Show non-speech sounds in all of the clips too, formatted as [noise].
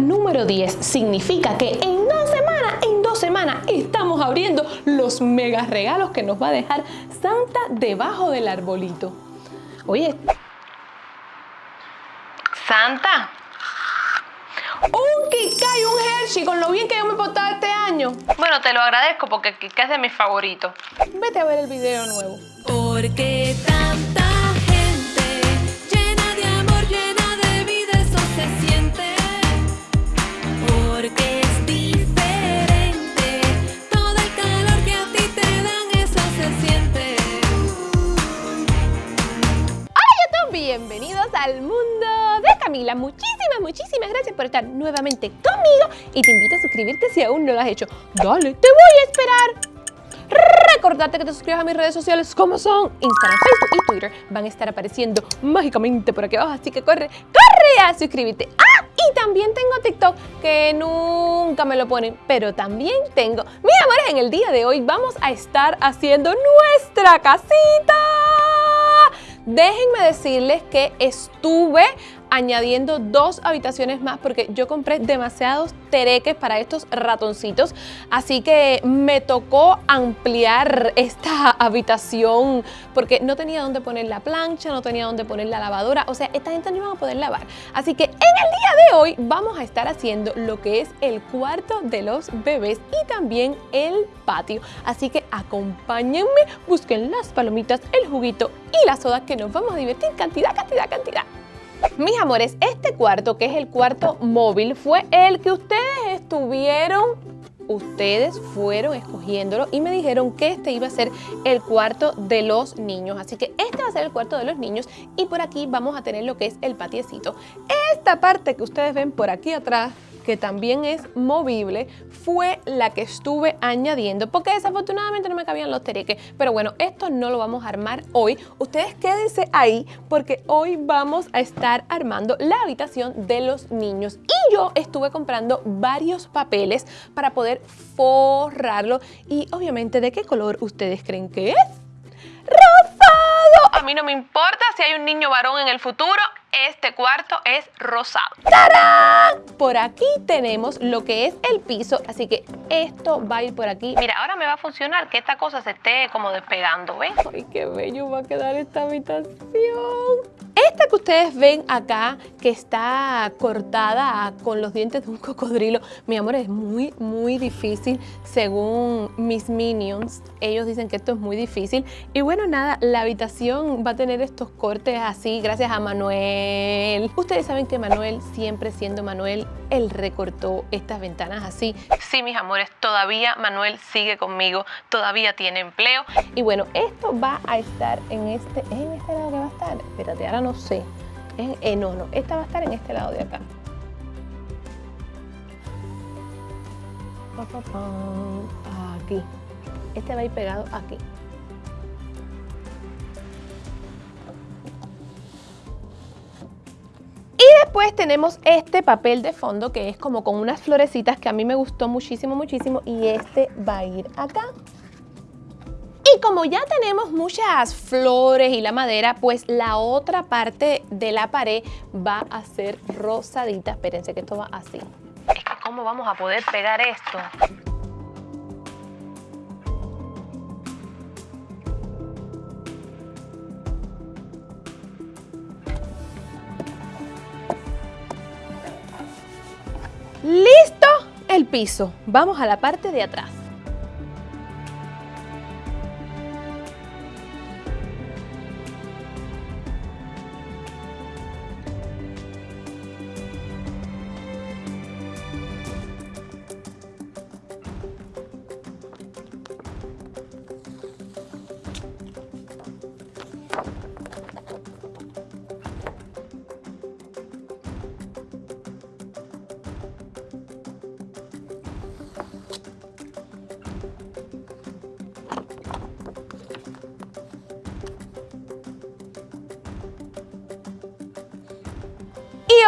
número 10 significa que en dos semanas, en dos semanas estamos abriendo los mega regalos que nos va a dejar Santa debajo del arbolito. Oye, Santa, un Kika y un Hershey con lo bien que yo me he portado este año. Bueno, te lo agradezco porque Kika es de mis favoritos. Vete a ver el video nuevo. Porque tanta Muchísimas, muchísimas gracias por estar nuevamente conmigo y te invito a suscribirte si aún no lo has hecho. Dale, te voy a esperar. Recordarte que te suscribas a mis redes sociales como son Instagram, Facebook y Twitter. Van a estar apareciendo mágicamente por aquí abajo, así que corre, corre a suscribirte. ¡Ah! Y también tengo TikTok, que nunca me lo ponen, pero también tengo. Mis amores, en el día de hoy vamos a estar haciendo nuestra casita. Déjenme decirles que estuve añadiendo dos habitaciones más porque yo compré demasiados tereques para estos ratoncitos, así que me tocó ampliar esta habitación porque no tenía dónde poner la plancha, no tenía dónde poner la lavadora, o sea, esta gente no iba a poder lavar. Así que en el día de hoy vamos a estar haciendo lo que es el cuarto de los bebés y también el patio. Así que acompáñenme, busquen las palomitas, el juguito y la soda que nos vamos a divertir cantidad, cantidad, cantidad. Mis amores, este cuarto, que es el cuarto móvil, fue el que ustedes estuvieron, ustedes fueron escogiéndolo y me dijeron que este iba a ser el cuarto de los niños. Así que este va a ser el cuarto de los niños y por aquí vamos a tener lo que es el patiecito. Esta parte que ustedes ven por aquí atrás que también es movible, fue la que estuve añadiendo, porque desafortunadamente no me cabían los tereques. Pero bueno, esto no lo vamos a armar hoy. Ustedes quédense ahí, porque hoy vamos a estar armando la habitación de los niños. Y yo estuve comprando varios papeles para poder forrarlo. Y obviamente, ¿de qué color ustedes creen que es? ¡Rosado! A mí no me importa si hay un niño varón en el futuro, este cuarto es rosado. ¡Tarán! Por aquí tenemos lo que es el piso, así que esto va a ir por aquí. Mira, ahora me va a funcionar que esta cosa se esté como despegando, ¿ven? ¡Ay, qué bello va a quedar esta habitación! Esta que ustedes ven acá, que está cortada con los dientes de un [laughs] cocodrilo, mi amor, es muy, muy difícil según mis minions. Ellos dicen que esto es muy difícil. Y bueno, nada, la habitación va a tener estos cortes así gracias a Manuel. Ustedes saben que Manuel, siempre siendo Manuel, él recortó estas ventanas así. Sí, mis amores, todavía Manuel sigue conmigo, todavía tiene empleo. Y bueno, esto va a estar en este, ¿es en este lado que va a estar? Espérate, ahora no sé. Es, eh, esta va a estar en este lado de acá. Aquí. Este va a ir pegado aquí. Después tenemos este papel de fondo que es como con unas florecitas que a mí me gustó muchísimo, muchísimo. Y este va a ir acá. Y como ya tenemos muchas flores y la madera, pues la otra parte de la pared va a ser rosadita. Espérense que esto va así. Es que ¿cómo vamos a poder pegar esto? ¡Listo! El piso. Vamos a la parte de atrás.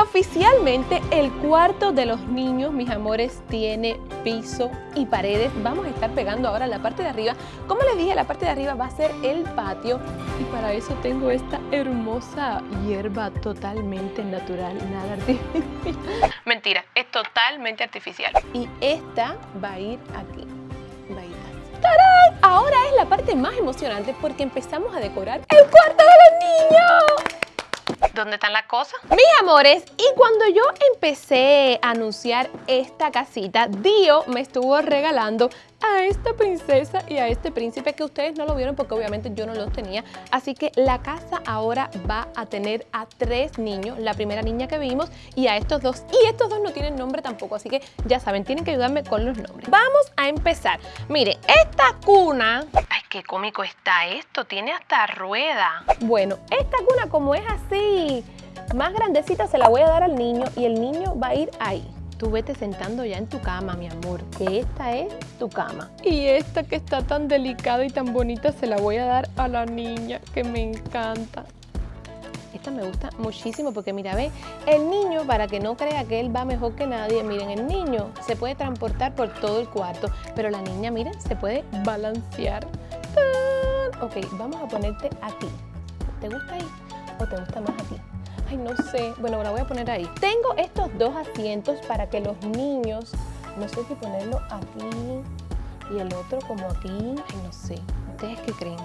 Oficialmente el cuarto de los niños, mis amores, tiene piso y paredes. Vamos a estar pegando ahora la parte de arriba. Como les dije, la parte de arriba va a ser el patio y para eso tengo esta hermosa hierba totalmente natural, nada artificial. [laughs] Mentira, esto totalmente artificial. Y esta va a ir aquí. Va a ir. ¡Tarán! Ahora es la parte más emocionante porque empezamos a decorar el cuarto de los niños. ¿Dónde están las cosas? Mis amores, y cuando yo empecé a anunciar esta casita, Dio me estuvo regalando a esta princesa y a este príncipe que ustedes no lo vieron porque obviamente yo no los tenía. Así que la casa ahora va a tener a tres niños, la primera niña que vimos y a estos dos. Y estos dos no tienen nombre tampoco, así que ya saben, tienen que ayudarme con los nombres. Vamos a empezar. Miren, esta cuna Ay, qué cómico está esto. Tiene hasta rueda. Bueno, esta cuna como es así, más grandecita se la voy a dar al niño y el niño va a ir ahí. Tú vete sentando ya en tu cama, mi amor, que esta es tu cama. Y esta que está tan delicada y tan bonita se la voy a dar a la niña, que me encanta. Esta me gusta muchísimo porque mira, ve, el niño, para que no crea que él va mejor que nadie, miren, el niño se puede transportar por todo el cuarto, pero la niña, miren, se puede balancear. ¡Tan! Ok, vamos a ponerte aquí. ¿Te gusta ahí o te gusta más aquí? No sé. Bueno, la voy a poner ahí. Tengo estos dos asientos para que los niños, no sé si ponerlo aquí y el otro como aquí. No sé. ¿Ustedes qué creen?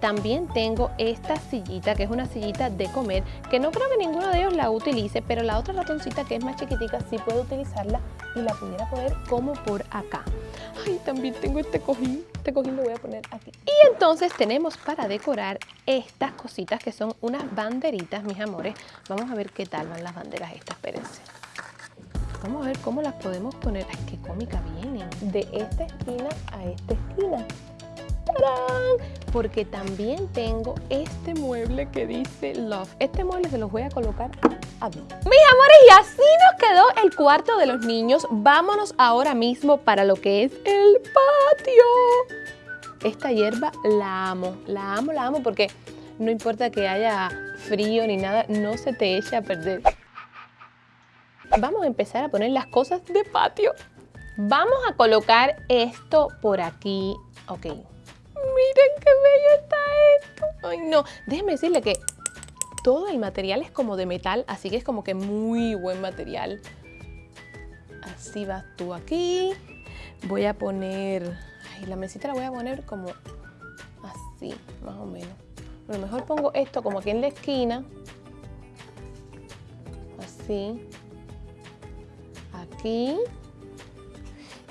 También tengo esta sillita, que es una sillita de comer, que no creo que ninguno de ellos la utilice, pero la otra ratoncita que es más chiquitica sí puede utilizarla y la pudiera poner como por acá. Ay, también tengo este cojín. Este cojín lo voy a poner aquí. Y entonces tenemos para decorar estas cositas que son unas banderitas, mis amores. Vamos a ver qué tal van las banderas estas, espérense. Vamos a ver cómo las podemos poner. Ay, qué cómica vienen. De esta esquina a esta esquina. ¡Tarán! Porque también tengo este mueble que dice Love. Este mueble se los voy a colocar Mis amores, y así nos quedó el cuarto de los niños. Vámonos ahora mismo para lo que es el patio. Esta hierba la amo, la amo, la amo porque no importa que haya frío ni nada, no se te eche a perder. Vamos a empezar a poner las cosas de patio. Vamos a colocar esto por aquí. Ok. Miren qué bello está esto. Ay, no. Déjenme decirle que todo el material es como de metal, así que es como que muy buen material. Así vas tú aquí. Voy a poner... Ay, la mesita la voy a poner como así, más o menos. A lo mejor pongo esto como aquí en la esquina. Así. Aquí.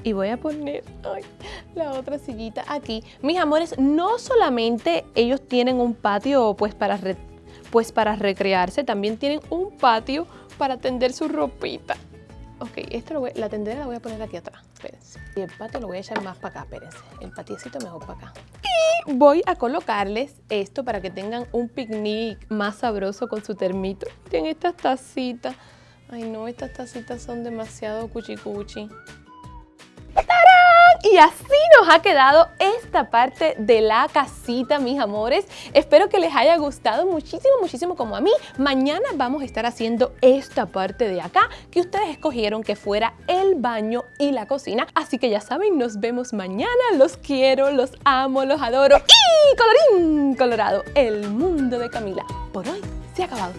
Y voy a poner ay, la otra sillita aquí. Mis amores, no solamente ellos tienen un patio pues para, pues para recrearse, también tienen un patio para tender su ropita. Ok, esto la tendera la voy a poner aquí atrás. Y el patio lo voy a echar más para acá, espérense. El patiecito mejor para acá. Y voy a colocarles esto para que tengan un picnic más sabroso con su termito. Miren estas tacitas. Ay no, estas tacitas son demasiado cuchicuchi. Y así nos ha quedado esta parte de la casita, mis amores. Espero que les haya gustado muchísimo, muchísimo como a mí. Mañana vamos a estar haciendo esta parte de acá que ustedes escogieron que fuera el baño y la cocina. Así que ya saben, nos vemos mañana. Los quiero, los amo, los adoro. Y colorín colorado, el mundo de Camila. Por hoy se ha acabado.